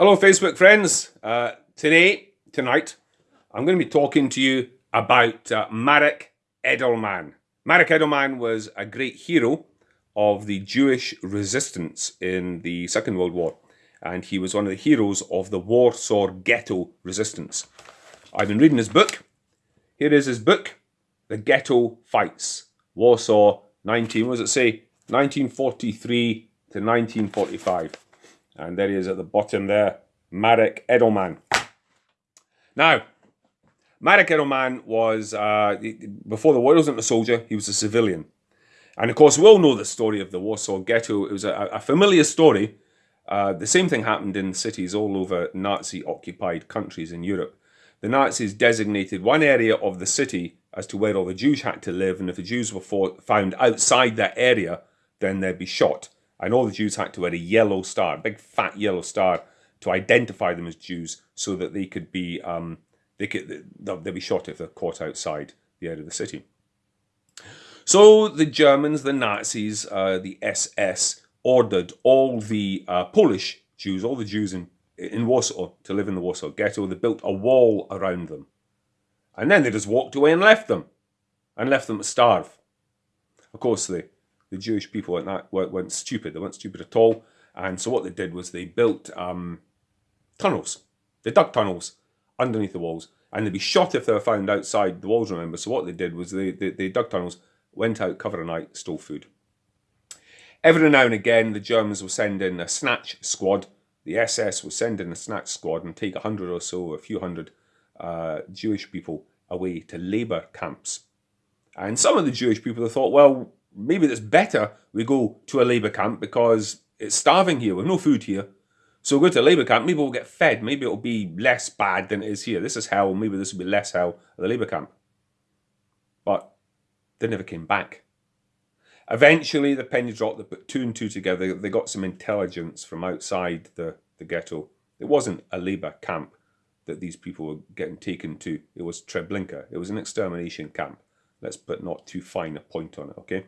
Hello, Facebook friends. Uh, today, tonight, I'm going to be talking to you about uh, Marek Edelman. Marek Edelman was a great hero of the Jewish resistance in the Second World War, and he was one of the heroes of the Warsaw Ghetto resistance. I've been reading his book. Here is his book, The Ghetto Fights, Warsaw 19, what does it say? 1943 to 1945. And there he is at the bottom there, Marek Edelman. Now, Marek Edelman was, uh, before the war, he wasn't a soldier, he was a civilian. And of course, we all know the story of the Warsaw Ghetto. It was a, a familiar story. Uh, the same thing happened in cities all over Nazi-occupied countries in Europe. The Nazis designated one area of the city as to where all the Jews had to live, and if the Jews were found outside that area, then they'd be shot. And know the Jews had to wear a yellow star, a big fat yellow star, to identify them as Jews, so that they could be um, they could they'd be shot if they're caught outside the area of the city. So the Germans, the Nazis, uh, the SS ordered all the uh, Polish Jews, all the Jews in in Warsaw to live in the Warsaw Ghetto. They built a wall around them, and then they just walked away and left them, and left them to starve. Of course, they the Jewish people weren't, that, weren't stupid. They weren't stupid at all. And so what they did was they built um, tunnels. They dug tunnels underneath the walls. And they'd be shot if they were found outside the walls, remember. So what they did was they, they, they dug tunnels, went out, covered a night, stole food. Every now and again, the Germans would send in a snatch squad. The SS would send in a snatch squad and take a hundred or so, a few hundred uh, Jewish people away to labour camps. And some of the Jewish people thought, well, maybe it's better we go to a labour camp because it's starving here. We've no food here. So we'll go to a labour camp. Maybe we'll get fed. Maybe it'll be less bad than it is here. This is hell. Maybe this will be less hell at the labour camp. But they never came back. Eventually, the penny dropped. They put two and two together. They got some intelligence from outside the, the ghetto. It wasn't a labour camp that these people were getting taken to. It was Treblinka. It was an extermination camp. Let's put not too fine a point on it, okay?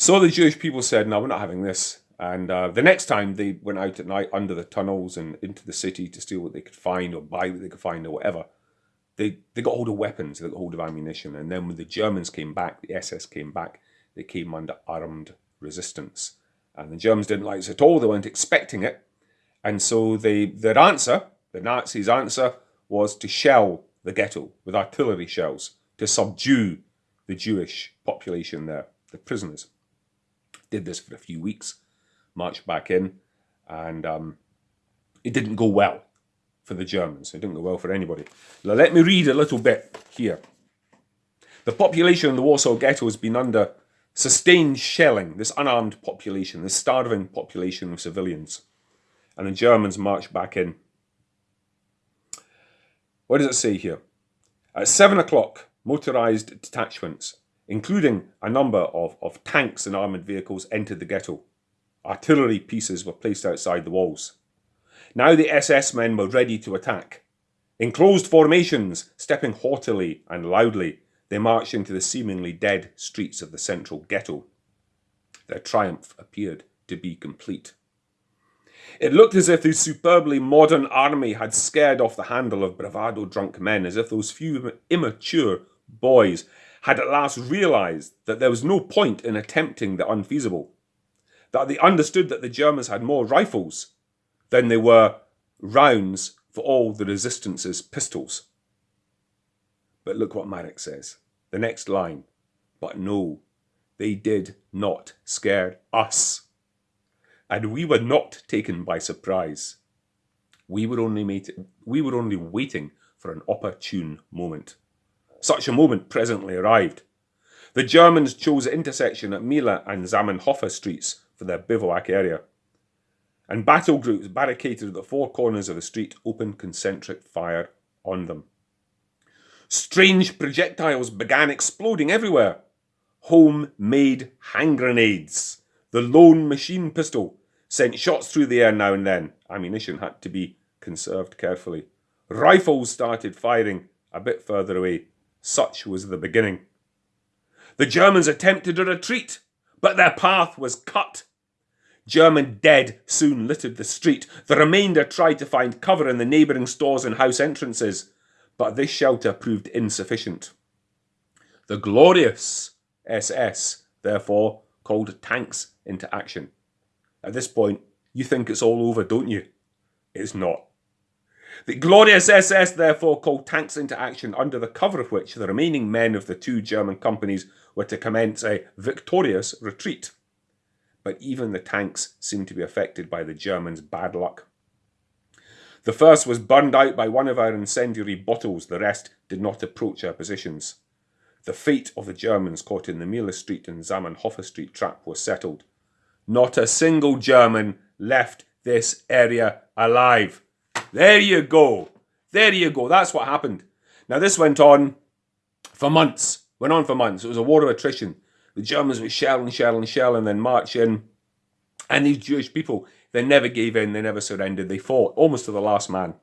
So the Jewish people said, no, we're not having this. And uh, the next time they went out at night under the tunnels and into the city to steal what they could find or buy what they could find or whatever, they, they got hold of weapons, they got hold of ammunition. And then when the Germans came back, the SS came back, they came under armed resistance. And the Germans didn't like this at all, they weren't expecting it. And so they, their answer, the Nazis' answer, was to shell the ghetto with artillery shells to subdue the Jewish population there, the prisoners did this for a few weeks, marched back in, and um, it didn't go well for the Germans. It didn't go well for anybody. Now, let me read a little bit here. The population in the Warsaw Ghetto has been under sustained shelling, this unarmed population, this starving population of civilians. And the Germans marched back in. What does it say here? At seven o'clock, motorised detachments including a number of, of tanks and armoured vehicles, entered the ghetto. Artillery pieces were placed outside the walls. Now the SS men were ready to attack. In closed formations, stepping haughtily and loudly, they marched into the seemingly dead streets of the central ghetto. Their triumph appeared to be complete. It looked as if the superbly modern army had scared off the handle of bravado drunk men, as if those few immature boys had at last realised that there was no point in attempting the unfeasible, that they understood that the Germans had more rifles than they were rounds for all the resistance's pistols. But look what Marek says. The next line. But no, they did not scare us. And we were not taken by surprise. We were only, made, we were only waiting for an opportune moment. Such a moment presently arrived. The Germans chose intersection at Mila and Zamenhof streets for their bivouac area. And battle groups barricaded at the four corners of the street opened concentric fire on them. Strange projectiles began exploding everywhere. Homemade hand grenades. The lone machine pistol sent shots through the air now and then. Ammunition had to be conserved carefully. Rifles started firing a bit further away. Such was the beginning. The Germans attempted a retreat, but their path was cut. German dead soon littered the street. The remainder tried to find cover in the neighbouring stores and house entrances, but this shelter proved insufficient. The glorious SS, therefore, called tanks into action. At this point, you think it's all over, don't you? It's not. The glorious SS therefore called tanks into action, under the cover of which the remaining men of the two German companies were to commence a victorious retreat. But even the tanks seemed to be affected by the Germans' bad luck. The first was burned out by one of our incendiary bottles, the rest did not approach our positions. The fate of the Germans caught in the Mila Street and Zamenhof Street trap was settled. Not a single German left this area alive. There you go. There you go. That's what happened. Now, this went on for months. Went on for months. It was a war of attrition. The Germans were shell and shell and then march in. And these Jewish people, they never gave in. They never surrendered. They fought almost to the last man.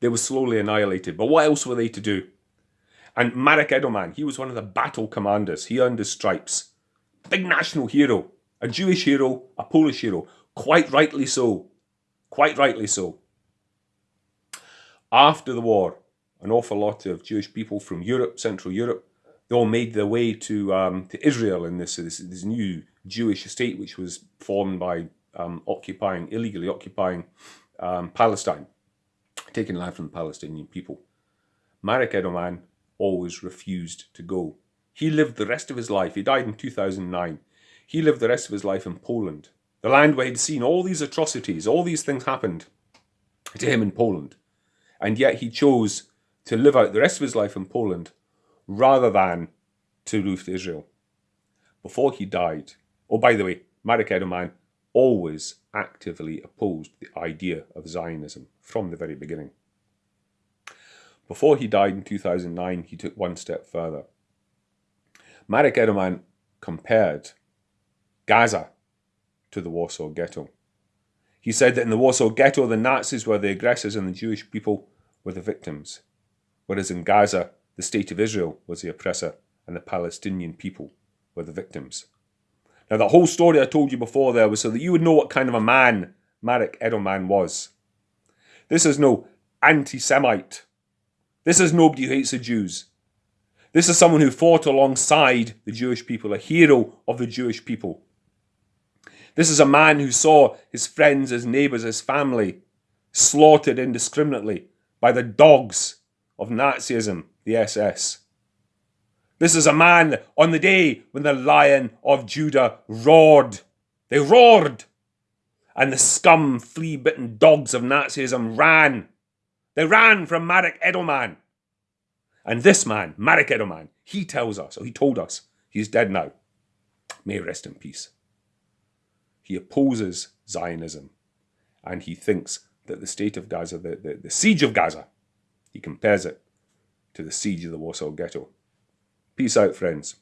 They were slowly annihilated. But what else were they to do? And Marek Edelman, he was one of the battle commanders. He earned his stripes. Big national hero. A Jewish hero, a Polish hero. Quite rightly so. Quite rightly so. After the war, an awful lot of Jewish people from Europe, Central Europe, they all made their way to um, to Israel in this, this, this new Jewish state, which was formed by um, occupying illegally occupying um, Palestine, taking land from the Palestinian people. Marek Edelman always refused to go. He lived the rest of his life. He died in 2009. He lived the rest of his life in Poland, the land where he'd seen all these atrocities, all these things happened to him in Poland. And yet he chose to live out the rest of his life in Poland rather than to move to Israel. Before he died, oh, by the way, Marek Edelman always actively opposed the idea of Zionism from the very beginning. Before he died in 2009, he took one step further. Marek Edelman compared Gaza to the Warsaw Ghetto. He said that in the Warsaw Ghetto, the Nazis were the aggressors and the Jewish people were the victims, whereas in Gaza, the State of Israel was the oppressor and the Palestinian people were the victims. Now, the whole story I told you before there was so that you would know what kind of a man Marek Edelman was. This is no anti Semite. This is nobody who hates the Jews. This is someone who fought alongside the Jewish people, a hero of the Jewish people. This is a man who saw his friends, his neighbours, his family slaughtered indiscriminately by the dogs of Nazism, the SS. This is a man on the day when the lion of Judah roared. They roared. And the scum, flea bitten dogs of Nazism ran. They ran from Marek Edelman. And this man, Marek Edelman, he tells us, or he told us, he's dead now. May rest in peace. He opposes Zionism and he thinks that the state of Gaza, the, the, the siege of Gaza, he compares it to the siege of the Warsaw Ghetto. Peace out, friends.